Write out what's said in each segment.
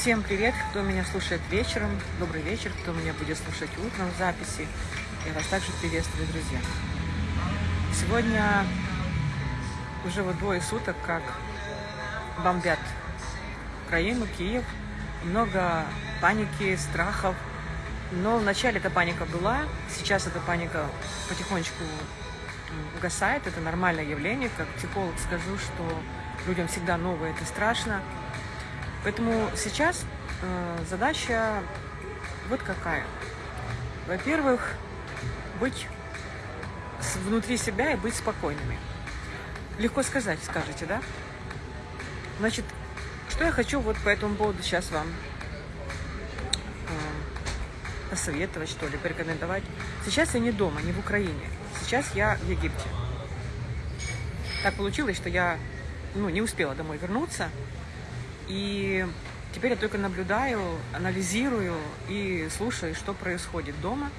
Всем привет, кто меня слушает вечером, добрый вечер, кто меня будет слушать утром в записи. Я вас также приветствую, друзья. Сегодня уже вот двое суток, как бомбят Украину, Киев. Много паники, страхов. Но вначале эта паника была, сейчас эта паника потихонечку угасает. Это нормальное явление. Как психолог скажу, что людям всегда новое, это страшно. Поэтому сейчас э, задача вот какая. Во-первых, быть внутри себя и быть спокойными. Легко сказать, скажете, да? Значит, что я хочу вот по этому поводу сейчас вам э, посоветовать, что ли, порекомендовать. Сейчас я не дома, не в Украине. Сейчас я в Египте. Так получилось, что я ну, не успела домой вернуться. И теперь я только наблюдаю, анализирую и слушаю, что происходит дома,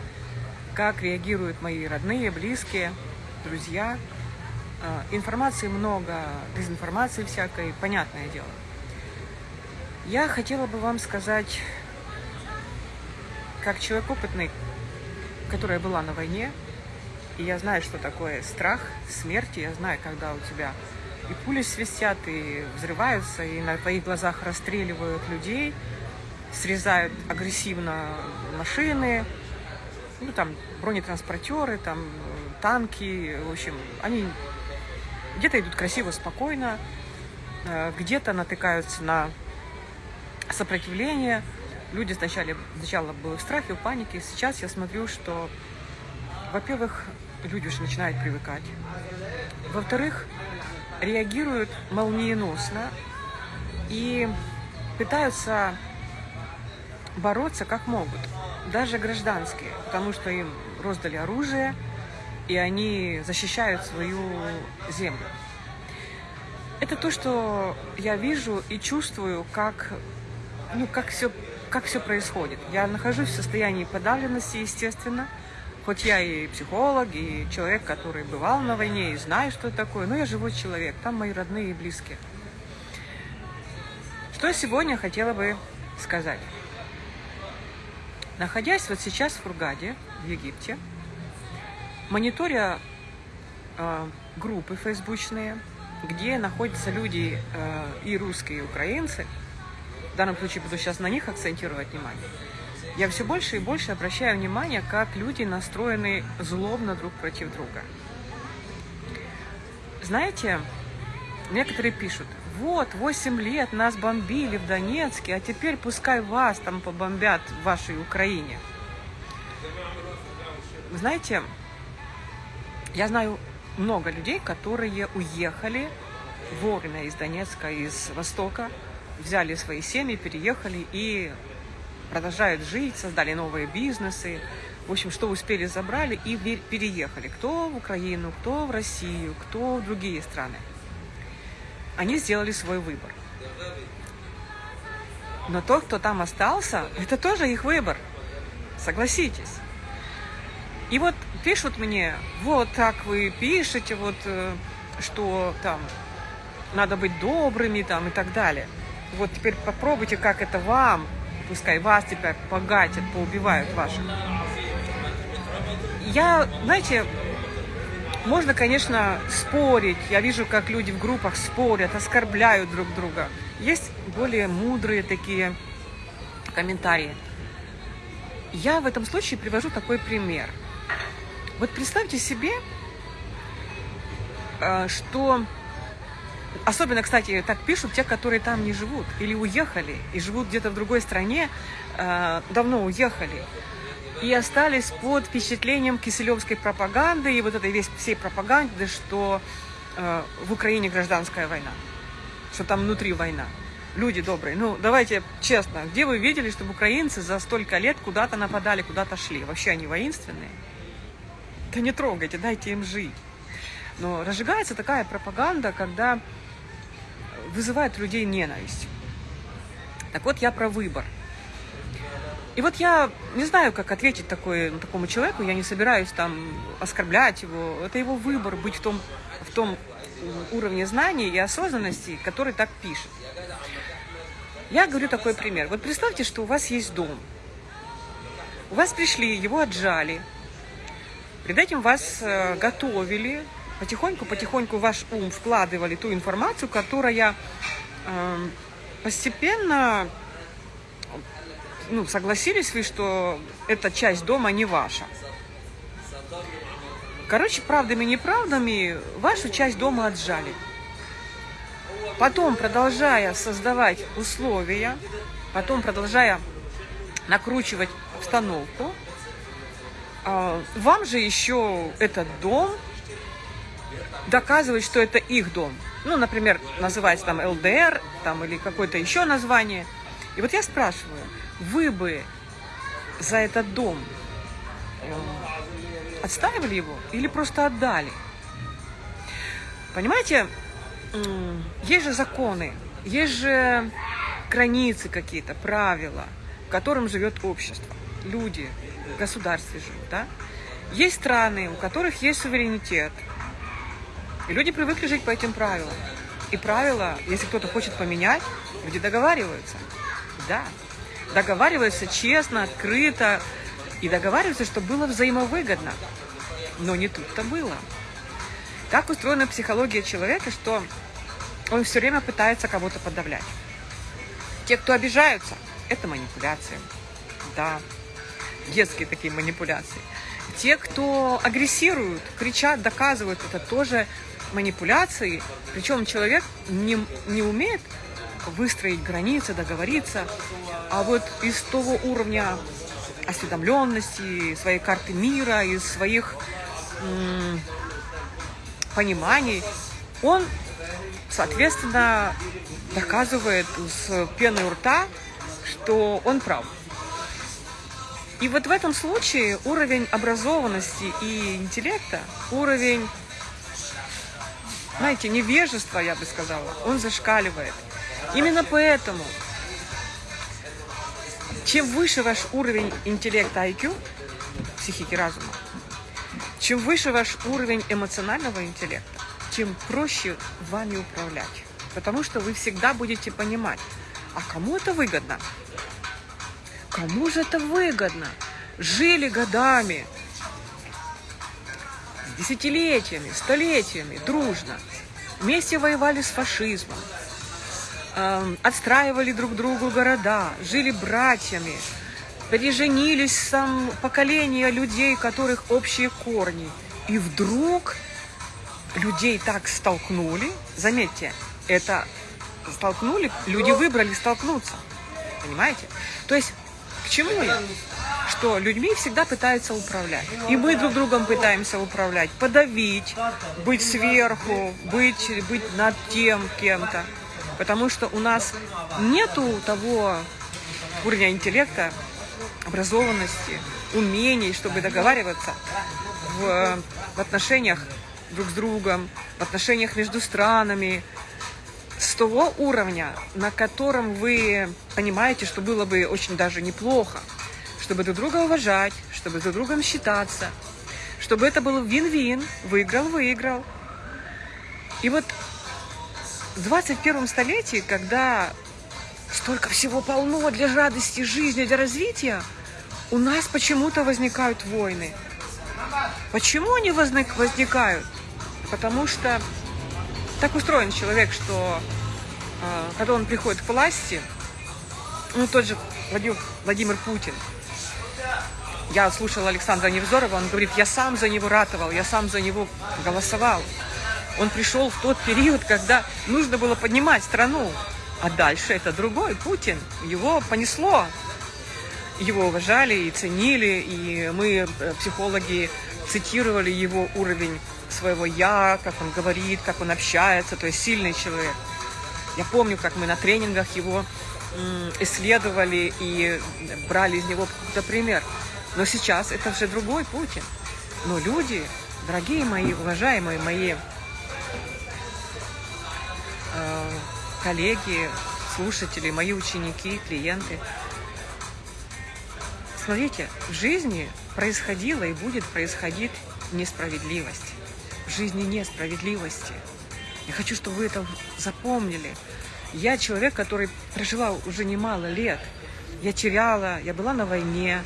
как реагируют мои родные, близкие, друзья. А, информации много, дезинформации всякой, понятное дело. Я хотела бы вам сказать, как человек опытный, которая была на войне, и я знаю, что такое страх смерти, я знаю, когда у тебя и пули свистят, и взрываются, и на твоих глазах расстреливают людей, срезают агрессивно машины, ну, там, бронетранспортеры, там, танки, в общем, они где-то идут красиво, спокойно, э, где-то натыкаются на сопротивление. Люди сначала, сначала были в страхе, в панике. Сейчас я смотрю, что, во-первых, люди уже начинают привыкать. Во-вторых, реагируют молниеносно и пытаются бороться как могут, даже гражданские, потому что им роздали оружие, и они защищают свою землю. Это то, что я вижу и чувствую, как, ну, как, все, как все происходит. Я нахожусь в состоянии подавленности, естественно, Хоть я и психолог, и человек, который бывал на войне, и знаю, что это такое, но я живой человек, там мои родные и близкие. Что сегодня хотела бы сказать? Находясь вот сейчас в Фургаде, в Египте, мониторя э, группы фейсбучные, где находятся люди э, и русские, и украинцы, в данном случае буду сейчас на них акцентировать внимание, я все больше и больше обращаю внимание, как люди настроены злобно друг против друга. Знаете, некоторые пишут, вот, 8 лет нас бомбили в Донецке, а теперь пускай вас там побомбят в вашей Украине. Знаете, я знаю много людей, которые уехали вовремя из Донецка, из Востока, взяли свои семьи, переехали и продолжают жить, создали новые бизнесы. В общем, что успели, забрали и переехали. Кто в Украину, кто в Россию, кто в другие страны. Они сделали свой выбор. Но тот, кто там остался, это тоже их выбор. Согласитесь. И вот пишут мне, вот так вы пишете, вот э, что там надо быть добрыми там и так далее. Вот теперь попробуйте, как это вам пускай вас теперь погатят, поубивают ваших. Я, знаете, можно, конечно, спорить. Я вижу, как люди в группах спорят, оскорбляют друг друга. Есть более мудрые такие комментарии. Я в этом случае привожу такой пример. Вот представьте себе, э, что Особенно, кстати, так пишут те, которые там не живут или уехали и живут где-то в другой стране, э, давно уехали и остались под впечатлением киселевской пропаганды и вот этой весь, всей пропаганды, что э, в Украине гражданская война, что там внутри война. Люди добрые, ну давайте честно, где вы видели, чтобы украинцы за столько лет куда-то нападали, куда-то шли? Вообще они воинственные? Да не трогайте, дайте им жить. Но разжигается такая пропаганда, когда вызывает у людей ненависть. Так вот, я про выбор. И вот я не знаю, как ответить такой, такому человеку, я не собираюсь там оскорблять его. Это его выбор быть в том, в том уровне знаний и осознанности, который так пишет. Я говорю такой пример. Вот представьте, что у вас есть дом. У вас пришли, его отжали. Перед этим вас э, готовили, потихоньку-потихоньку ваш ум вкладывали ту информацию, которая э, постепенно ну, согласились вы, что эта часть дома не ваша. Короче, правдами неправдами вашу часть дома отжали. Потом, продолжая создавать условия, потом продолжая накручивать обстановку, а, вам же еще этот дом доказывает, что это их дом. Ну, например, называется там ЛДР там, или какое-то еще название. И вот я спрашиваю, вы бы за этот дом э, отстаивали его или просто отдали? Понимаете, есть же законы, есть же границы какие-то, правила, в котором живет общество. Люди в государстве живут, да? Есть страны, у которых есть суверенитет. И люди привыкли жить по этим правилам. И правила, если кто-то хочет поменять, люди договариваются. Да, договариваются честно, открыто. И договариваются, чтобы было взаимовыгодно. Но не тут-то было. Так устроена психология человека, что он все время пытается кого-то подавлять. Те, кто обижаются, это манипуляции. Да, детские такие манипуляции. Те, кто агрессируют, кричат, доказывают, это тоже манипуляции. Причем человек не, не умеет выстроить границы, договориться. А вот из того уровня осведомленности, своей карты мира, из своих пониманий, он, соответственно, доказывает с пеной у рта, что он прав. И вот в этом случае уровень образованности и интеллекта, уровень, знаете, невежества, я бы сказала, он зашкаливает. Именно поэтому, чем выше ваш уровень интеллекта IQ, психики разума, чем выше ваш уровень эмоционального интеллекта, тем проще вами управлять. Потому что вы всегда будете понимать, а кому это выгодно? Кому же это выгодно? Жили годами, десятилетиями, столетиями, дружно. Вместе воевали с фашизмом, э, отстраивали друг другу города, жили братьями, переженились сам поколения людей, которых общие корни. И вдруг людей так столкнули, заметьте, это столкнули, люди выбрали столкнуться. Понимаете? То есть, к чему я? Что людьми всегда пытаются управлять. И мы друг другом пытаемся управлять, подавить, быть сверху, быть, быть над тем кем-то. Потому что у нас нету того уровня интеллекта, образованности, умений, чтобы договариваться в, в отношениях друг с другом, в отношениях между странами, с того уровня, на котором вы понимаете, что было бы очень даже неплохо, чтобы друг друга уважать, чтобы друг другом считаться, чтобы это был вин-вин, выиграл-выиграл. И вот в 21 столетии, когда столько всего полно для радости жизни, для развития, у нас почему-то возникают войны. Почему они возник, возникают? Потому что так устроен человек, что э, когда он приходит к власти, ну тот же Владимир, Владимир Путин, я слушала Александра Невзорова, он говорит, я сам за него ратовал, я сам за него голосовал. Он пришел в тот период, когда нужно было поднимать страну. А дальше это другой Путин. Его понесло. Его уважали и ценили, и мы, э, психологи, цитировали его уровень своего «я», как он говорит, как он общается, то есть сильный человек. Я помню, как мы на тренингах его исследовали и брали из него какой-то пример. Но сейчас это уже другой Путин. Но люди, дорогие мои, уважаемые мои э, коллеги, слушатели, мои ученики, клиенты, смотрите, в жизни происходила и будет происходить несправедливость в жизни несправедливости. Я хочу, чтобы вы это запомнили. Я человек, который прожила уже немало лет. Я теряла, я была на войне.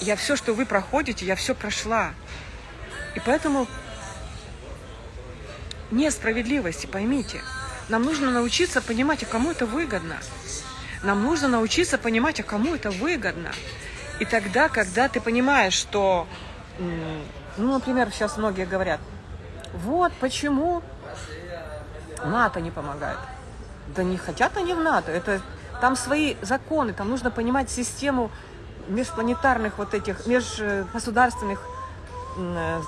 Я все, что вы проходите, я все прошла. И поэтому несправедливости, поймите. Нам нужно научиться понимать, а кому это выгодно. Нам нужно научиться понимать, а кому это выгодно. И тогда, когда ты понимаешь, что, ну, например, сейчас многие говорят, вот почему НАТО не помогает. Да не хотят они в НАТО, это там свои законы, там нужно понимать систему межпланетарных вот этих, межгосударственных э,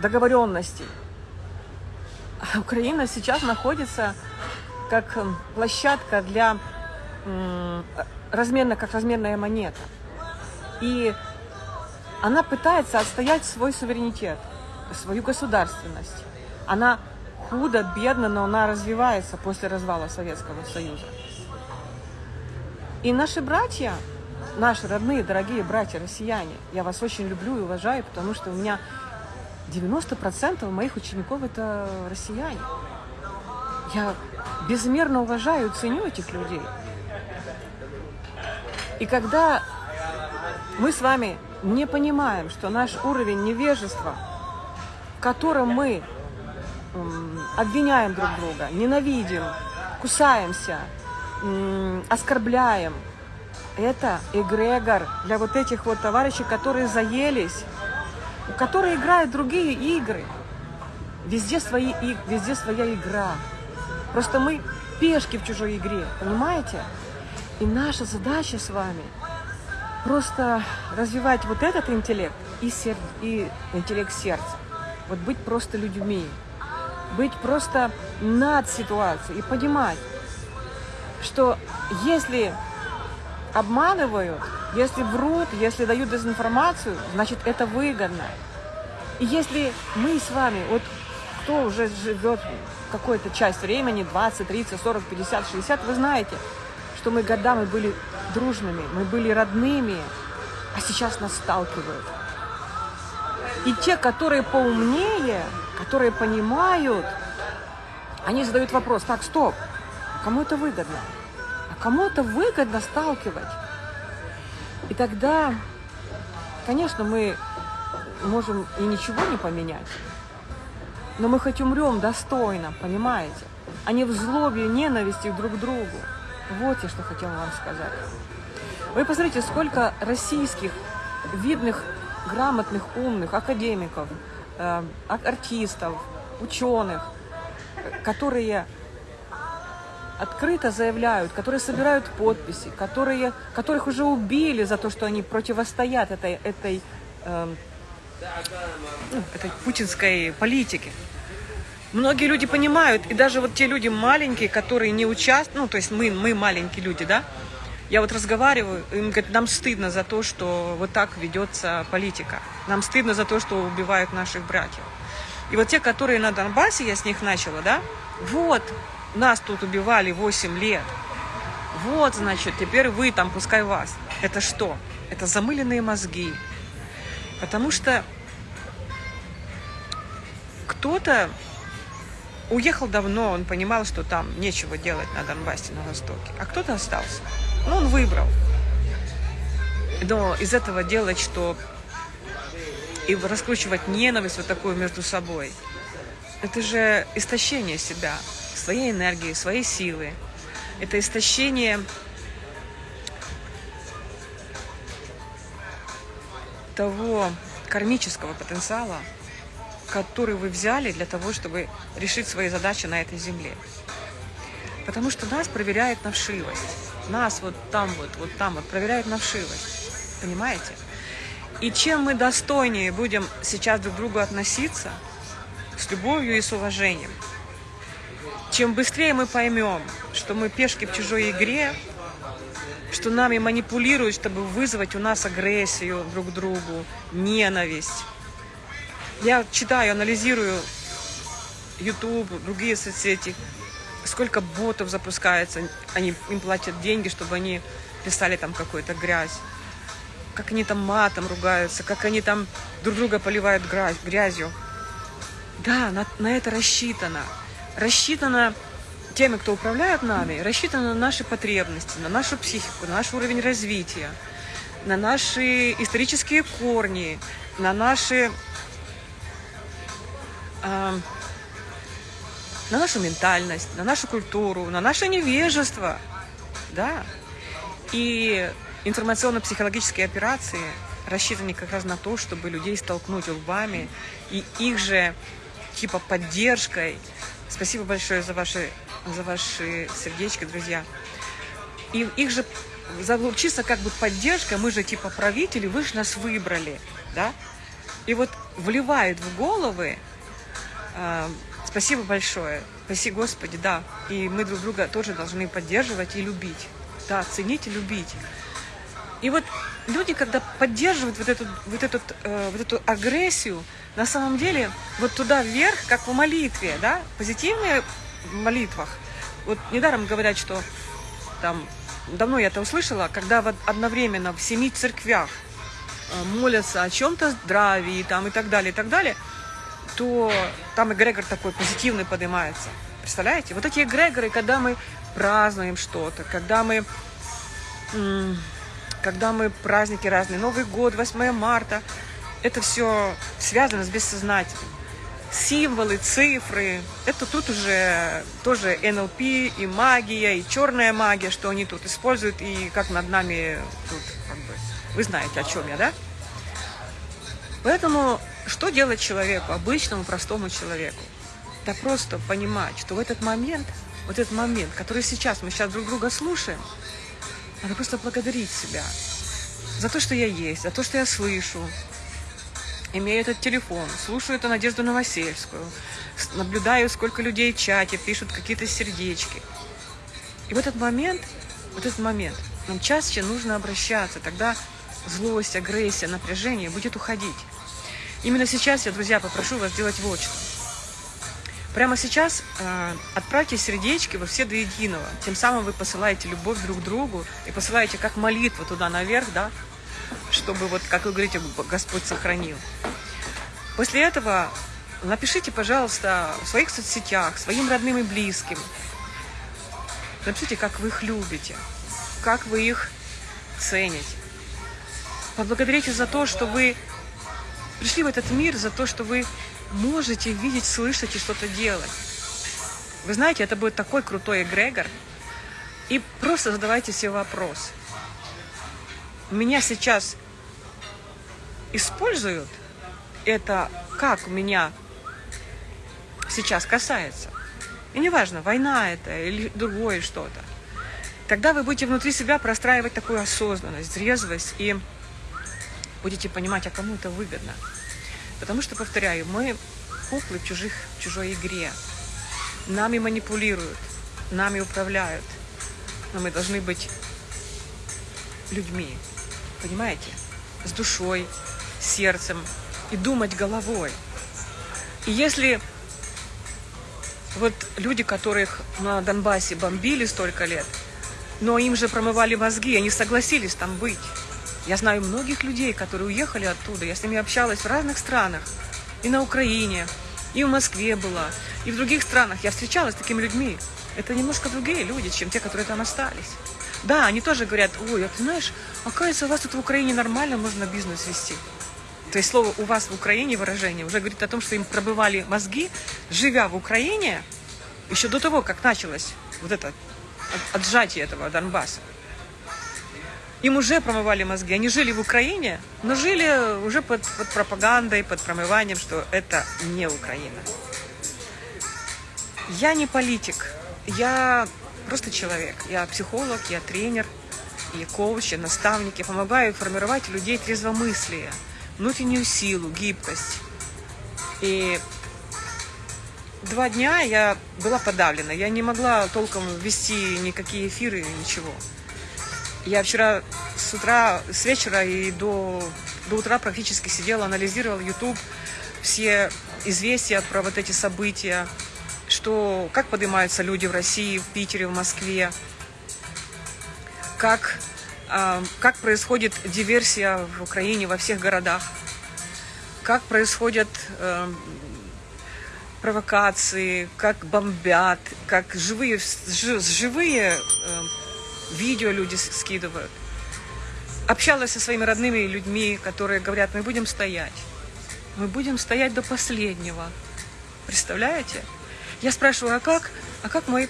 договоренностей. А Украина сейчас находится как площадка для размерно, как размерная монета. И она пытается отстоять свой суверенитет, свою государственность. Она худо, бедно, но она развивается после развала Советского Союза. И наши братья, наши родные, дорогие братья россияне, я вас очень люблю и уважаю, потому что у меня 90% моих учеников это россияне. Я безмерно уважаю и ценю этих людей. И когда мы с вами не понимаем, что наш уровень невежества, в котором мы обвиняем друг друга, ненавидим, кусаемся, оскорбляем, это эгрегор для вот этих вот товарищей, которые заелись, которые играют другие игры. Везде, свои, везде своя игра. Просто мы пешки в чужой игре, понимаете? И наша задача с вами просто развивать вот этот интеллект и, сер... и интеллект сердца. Вот быть просто людьми, быть просто над ситуацией и понимать, что если обманывают, если врут, если дают дезинформацию, значит это выгодно. И если мы с вами, вот кто уже живет какую-то часть времени, 20, 30, 40, 50, 60, вы знаете, что мы годами были дружными, мы были родными, а сейчас нас сталкивают. И те, которые поумнее, которые понимают, они задают вопрос, так, стоп, кому это выгодно? А кому это выгодно сталкивать? И тогда, конечно, мы можем и ничего не поменять, но мы хоть умрем достойно, понимаете? А не в злобе, ненависти друг к другу. Вот я что хотела вам сказать. Вы посмотрите, сколько российских видных, грамотных, умных академиков, э, артистов, ученых, которые открыто заявляют, которые собирают подписи, которые, которых уже убили за то, что они противостоят этой, этой, э, этой путинской политике. Многие люди понимают, и даже вот те люди маленькие, которые не участвуют, ну, то есть мы, мы маленькие люди, да, я вот разговариваю, им говорят, нам стыдно за то, что вот так ведется политика. Нам стыдно за то, что убивают наших братьев. И вот те, которые на Донбассе, я с них начала, да, вот, нас тут убивали 8 лет. Вот, значит, теперь вы там, пускай вас. Это что? Это замыленные мозги. Потому что кто-то уехал давно, он понимал, что там нечего делать на Донбассе, на Востоке. А кто-то остался. Ну, он выбрал. Но из этого делать, что и раскручивать ненависть вот такую между собой, это же истощение себя, своей энергии, своей силы. Это истощение того кармического потенциала, который вы взяли для того, чтобы решить свои задачи на этой земле. Потому что нас проверяет на вшивость. Нас вот там вот, вот там вот проверяет на вшивость. Понимаете? И чем мы достойнее будем сейчас друг к другу относиться, с любовью и с уважением, чем быстрее мы поймем, что мы пешки в чужой игре, что нами манипулируют, чтобы вызвать у нас агрессию друг к другу, ненависть, я читаю, анализирую YouTube, другие соцсети, сколько ботов запускается, они им платят деньги, чтобы они писали там какую-то грязь. Как они там матом ругаются, как они там друг друга поливают грязью. Да, на, на это рассчитано. Рассчитано теми, кто управляет нами, рассчитано на наши потребности, на нашу психику, на наш уровень развития, на наши исторические корни, на наши э, на нашу ментальность, на нашу культуру, на наше невежество, да. И информационно-психологические операции рассчитаны как раз на то, чтобы людей столкнуть лбами и их же типа поддержкой. Спасибо большое за ваши, за ваши сердечки, друзья. И их же чисто как бы поддержка, мы же типа правители, вы же нас выбрали, да? И вот вливают в головы, э, спасибо большое, спасибо Господи, да, и мы друг друга тоже должны поддерживать и любить, да, ценить и любить. И вот люди, когда поддерживают вот эту, вот эту, э, вот эту агрессию, на самом деле вот туда вверх, как в молитве, да, позитивные в молитвах. Вот недаром говорят, что там, давно я это услышала, когда вот одновременно в семи церквях э, молятся о чем-то здравии там, и так далее, и так далее, то там эгрегор такой позитивный поднимается. Представляете? Вот эти эгрегоры, когда мы празднуем что-то, когда мы когда мы праздники разные, Новый год, 8 марта, это все связано с бессознательным. Символы, цифры, это тут уже тоже НЛП и магия, и черная магия, что они тут используют, и как над нами тут, как бы, вы знаете, о чем я, да? Поэтому что делать человеку, обычному, простому человеку? Да просто понимать, что в этот момент, вот этот момент, который сейчас мы сейчас друг друга слушаем, надо просто благодарить себя за то, что я есть, за то, что я слышу, имею этот телефон, слушаю эту Надежду Новосельскую, наблюдаю, сколько людей в чате пишут какие-то сердечки. И в этот момент, вот этот момент, нам чаще нужно обращаться, тогда злость, агрессия, напряжение будет уходить. Именно сейчас я, друзья, попрошу вас сделать вот что. Прямо сейчас э, отправьте сердечки во все до единого. Тем самым вы посылаете любовь друг к другу и посылаете как молитву туда наверх, да, чтобы вот, как вы говорите, Господь сохранил. После этого напишите, пожалуйста, в своих соцсетях, своим родным и близким. Напишите, как вы их любите, как вы их цените. Поблагодарите за то, что вы пришли в этот мир, за то, что вы можете видеть, слышать и что-то делать. Вы знаете, это будет такой крутой эгрегор. И просто задавайте себе вопрос. Меня сейчас используют, это как меня сейчас касается. И неважно, война это или другое что-то. Тогда вы будете внутри себя простраивать такую осознанность, трезвость и будете понимать, а кому это выгодно. Потому что, повторяю, мы куклы в, чужих, в чужой игре. Нами манипулируют, нами управляют. Но мы должны быть людьми, понимаете? С душой, сердцем и думать головой. И если вот люди, которых на Донбассе бомбили столько лет, но им же промывали мозги, они согласились там быть. Я знаю многих людей, которые уехали оттуда. Я с ними общалась в разных странах. И на Украине, и в Москве была, и в других странах. Я встречалась с такими людьми. Это немножко другие люди, чем те, которые там остались. Да, они тоже говорят, ой, а ты знаешь, оказывается, у вас тут в Украине нормально можно бизнес вести. То есть слово «у вас в Украине» выражение уже говорит о том, что им пробывали мозги, живя в Украине, еще до того, как началось вот это отжатие этого Донбасса. Им уже промывали мозги. Они жили в Украине, но жили уже под, под пропагандой, под промыванием, что это не Украина. Я не политик, я просто человек. Я психолог, я тренер, я коуч, я наставник. Я помогаю формировать людей трезвомыслие, внутреннюю силу, гибкость. И два дня я была подавлена. Я не могла толком вести никакие эфиры, ничего. Я вчера с утра, с вечера и до, до утра практически сидела, анализировала YouTube, все известия про вот эти события, что, как поднимаются люди в России, в Питере, в Москве, как, э, как происходит диверсия в Украине во всех городах, как происходят э, провокации, как бомбят, как живые, живые э, видео люди скидывают. Общалась со своими родными людьми, которые говорят, мы будем стоять. Мы будем стоять до последнего. Представляете? Я спрашиваю, а как, а как мой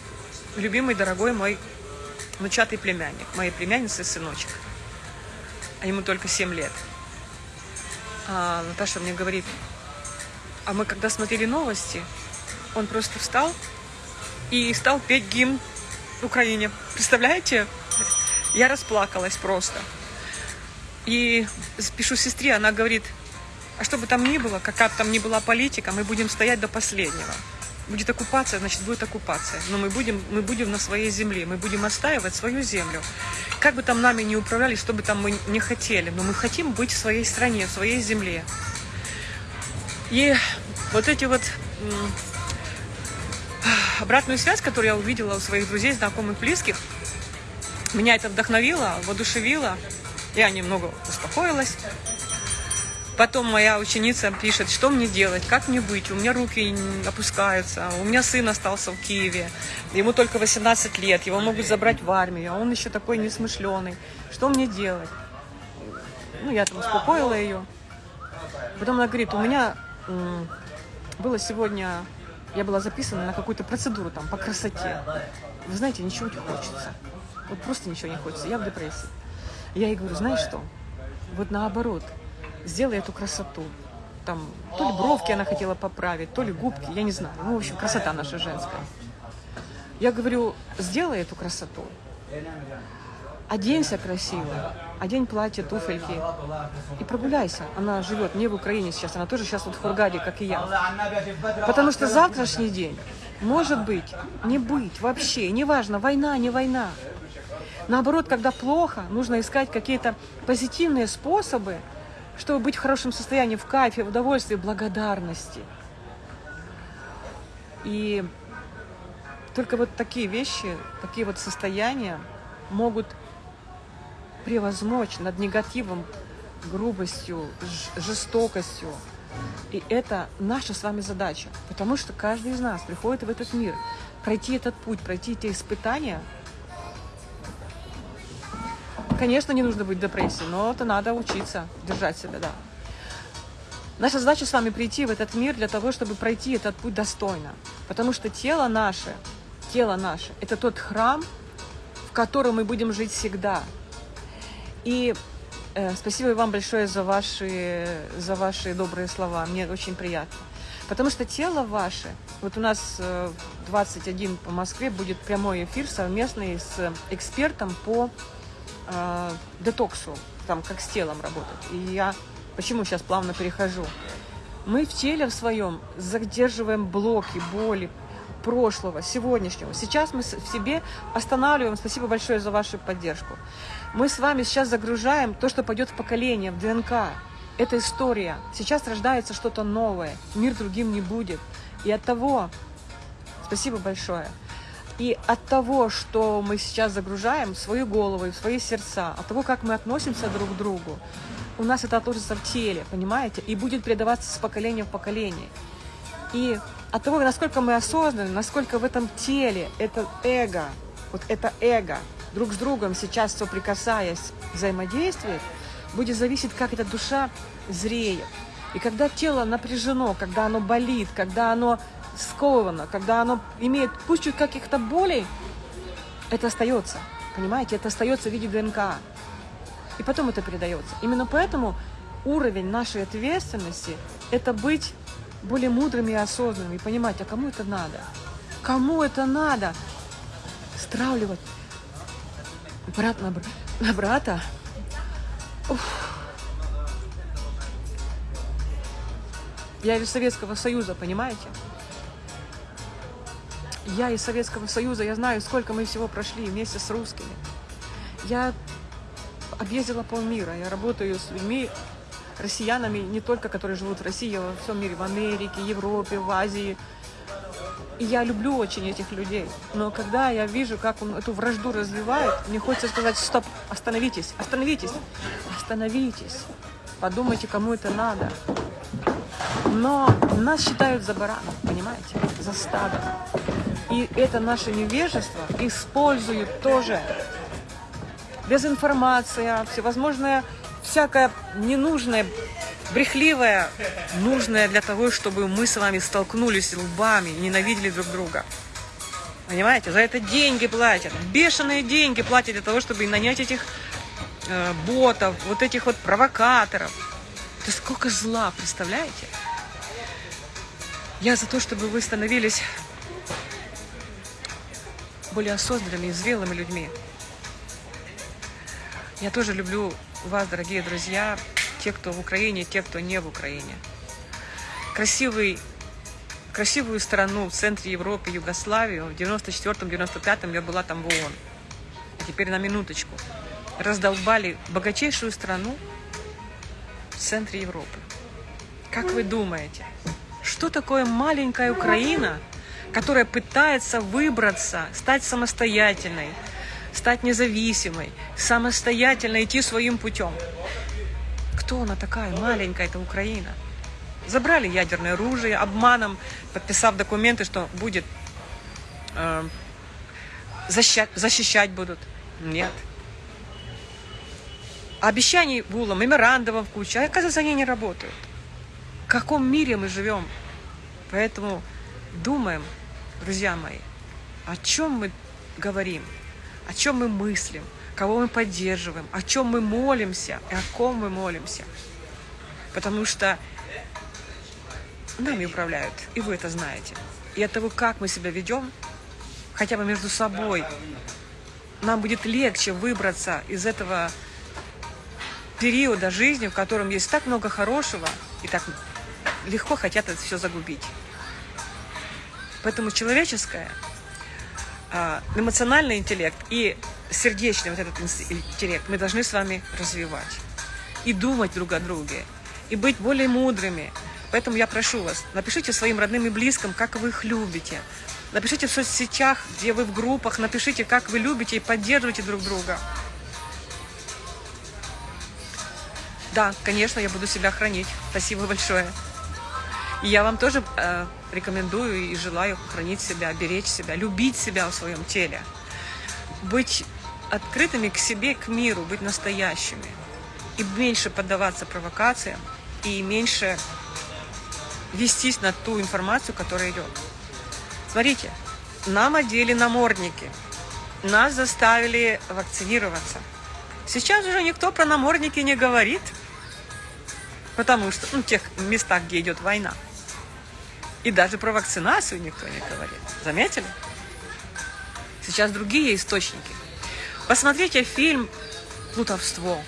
любимый, дорогой мой внучатый племянник, моей племянницы сыночек? А ему только 7 лет. А Наташа мне говорит, а мы когда смотрели новости, он просто встал и стал петь гимн Украине. Представляете? Я расплакалась просто. И пишу сестре, она говорит, а что бы там ни было, какая бы там ни была политика, мы будем стоять до последнего. Будет оккупация, значит, будет оккупация. Но мы будем, мы будем на своей земле, мы будем отстаивать свою землю. Как бы там нами не управляли, что бы там мы не хотели, но мы хотим быть в своей стране, в своей земле. И вот эти вот обратную связь, которую я увидела у своих друзей, знакомых, близких, меня это вдохновило, воодушевило. Я немного успокоилась. Потом моя ученица пишет, что мне делать, как мне быть. У меня руки опускаются. У меня сын остался в Киеве. Ему только 18 лет. Его могут забрать в армию. А он еще такой несмышленый. Что мне делать? Ну, я там успокоила ее. Потом она говорит, у меня было сегодня, я была записана на какую-то процедуру там по красоте. Вы знаете, ничего не хочется. Вот просто ничего не хочется. Я в депрессии. Я ей говорю, знаешь что? Вот наоборот, сделай эту красоту. Там, то ли бровки она хотела поправить, то ли губки, я не знаю. Ну, в общем, красота наша женская. Я говорю, сделай эту красоту. Оденься красиво, одень платье, туфельки и прогуляйся. Она живет не в Украине сейчас, она тоже сейчас вот в Хургаде, как и я. Потому что завтрашний день может быть, не быть вообще, неважно, война, не война. Наоборот, когда плохо, нужно искать какие-то позитивные способы, чтобы быть в хорошем состоянии, в кайфе, в удовольствии, в благодарности. И только вот такие вещи, такие вот состояния могут превозмочь над негативом, грубостью, жестокостью. И это наша с вами задача, потому что каждый из нас приходит в этот мир, пройти этот путь, пройти эти испытания – Конечно, не нужно быть в депрессии, но это надо учиться держать себя, да. Наша задача с вами прийти в этот мир для того, чтобы пройти этот путь достойно. Потому что тело наше, тело наше, это тот храм, в котором мы будем жить всегда. И э, спасибо вам большое за ваши, за ваши добрые слова. Мне очень приятно. Потому что тело ваше, вот у нас э, 21 по Москве будет прямой эфир совместный с экспертом по э, детоксу, там, как с телом работать. И я почему сейчас плавно перехожу? Мы в теле в своем задерживаем блоки, боли прошлого, сегодняшнего. Сейчас мы в себе останавливаем. Спасибо большое за вашу поддержку. Мы с вами сейчас загружаем то, что пойдет в поколение, в ДНК. Это история. Сейчас рождается что-то новое. Мир другим не будет. И от того, спасибо большое, и от того, что мы сейчас загружаем в свою голову и в свои сердца, от того, как мы относимся друг к другу, у нас это отложится в теле, понимаете? И будет передаваться с поколения в поколение. И от того, насколько мы осознаны, насколько в этом теле это эго, вот это эго, друг с другом сейчас соприкасаясь, взаимодействует, будет зависеть, как эта душа зреет. И когда тело напряжено, когда оно болит, когда оно сковано, когда оно имеет пусть чуть каких-то болей, это остается. Понимаете, это остается в виде ДНК. И потом это передается. Именно поэтому уровень нашей ответственности – это быть более мудрыми и осознанными, и понимать, а кому это надо? Кому это надо? Стравливать брат на, на брата? Уф. Я из Советского Союза, понимаете? Я из Советского Союза, я знаю, сколько мы всего прошли вместе с русскими. Я объездила полмира, я работаю с людьми, россиянами, не только которые живут в России, а во всем мире, в Америке, Европе, в Азии. И я люблю очень этих людей. Но когда я вижу, как он эту вражду развивает, мне хочется сказать, стоп, остановитесь, остановитесь, остановитесь. Подумайте, кому это надо. Но нас считают за баранов, понимаете? за стадом. И это наше невежество используют тоже. Дезинформация, всевозможная, всякая ненужная, брехливая, нужная для того, чтобы мы с вами столкнулись лбами, ненавидели друг друга. Понимаете, за это деньги платят, бешеные деньги платят для того, чтобы нанять этих э, ботов, вот этих вот провокаторов. Это сколько зла, представляете? Я за то, чтобы вы становились более осознанными и зрелыми людьми. Я тоже люблю вас, дорогие друзья, те, кто в Украине, те, кто не в Украине. Красивый, красивую страну в центре Европы, Югославию, в 94-95 я была там в ООН. А теперь на минуточку. Раздолбали богатейшую страну в центре Европы. Как вы думаете, что такое маленькая Украина, которая пытается выбраться, стать самостоятельной, стать независимой, самостоятельно идти своим путем? Кто она такая, маленькая эта Украина? Забрали ядерное оружие обманом, подписав документы, что будет э, защищать, защищать будут. Нет. Обещаний было, меморандумов куча, а оказывается, они не работают в каком мире мы живем. Поэтому думаем, друзья мои, о чем мы говорим, о чем мы мыслим, кого мы поддерживаем, о чем мы молимся и о ком мы молимся. Потому что нами управляют, и вы это знаете. И от того, как мы себя ведем, хотя бы между собой, нам будет легче выбраться из этого периода жизни, в котором есть так много хорошего и так легко хотят это все загубить. Поэтому человеческое, эмоциональный интеллект и сердечный вот этот интеллект мы должны с вами развивать. И думать друг о друге, и быть более мудрыми. Поэтому я прошу вас, напишите своим родным и близким, как вы их любите. Напишите в соцсетях, где вы в группах, напишите, как вы любите и поддерживаете друг друга. Да, конечно, я буду себя хранить. Спасибо большое. И я вам тоже э, рекомендую и желаю хранить себя, беречь себя, любить себя в своем теле. Быть открытыми к себе, к миру, быть настоящими. И меньше поддаваться провокациям, и меньше вестись на ту информацию, которая идет. Смотрите, нам одели намордники, нас заставили вакцинироваться. Сейчас уже никто про намордники не говорит, потому что, ну, в тех местах, где идет война. И даже про вакцинацию никто не говорит. Заметили? Сейчас другие источники. Посмотрите фильм «Плутовство».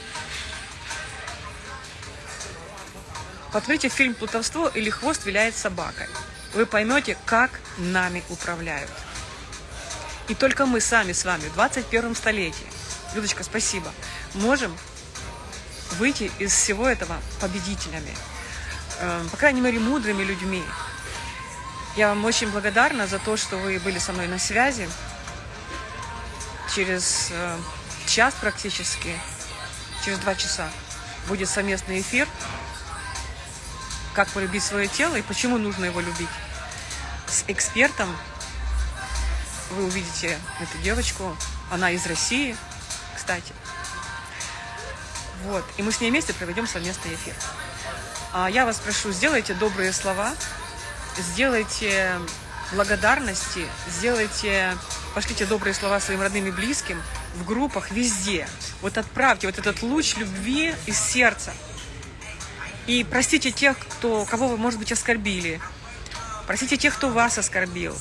Посмотрите фильм «Плутовство» или «Хвост виляет собакой». Вы поймете, как нами управляют. И только мы сами с вами в 21 столетии, Людочка, спасибо, можем выйти из всего этого победителями. Э, по крайней мере, мудрыми людьми, я вам очень благодарна за то, что вы были со мной на связи. Через э, час практически, через два часа будет совместный эфир. Как полюбить свое тело и почему нужно его любить. С экспертом вы увидите эту девочку. Она из России, кстати. Вот. И мы с ней вместе проведем совместный эфир. А я вас прошу, сделайте добрые слова сделайте благодарности, сделайте, пошлите добрые слова своим родным и близким в группах везде. Вот отправьте вот этот луч любви из сердца. И простите тех, кто, кого вы, может быть, оскорбили. Простите тех, кто вас оскорбил.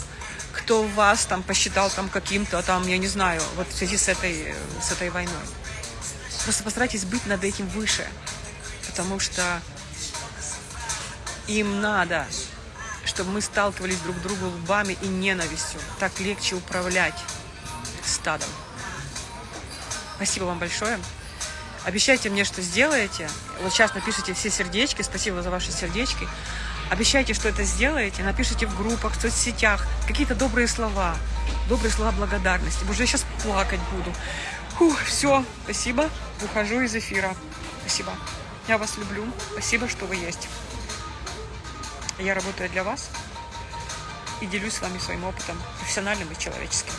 Кто вас там посчитал там каким-то, там, я не знаю, вот в связи с этой, с этой войной. Просто постарайтесь быть над этим выше. Потому что им надо чтобы мы сталкивались друг с другом лбами и ненавистью. Так легче управлять стадом. Спасибо вам большое. Обещайте мне, что сделаете. Вот сейчас напишите все сердечки. Спасибо за ваши сердечки. Обещайте, что это сделаете. Напишите в группах, в соцсетях какие-то добрые слова. Добрые слова благодарности. Боже, я сейчас плакать буду. Фух, все, спасибо. Выхожу из эфира. Спасибо. Я вас люблю. Спасибо, что вы есть. Я работаю для вас. и делюсь с вами своим опытом, профессиональным и человеческим.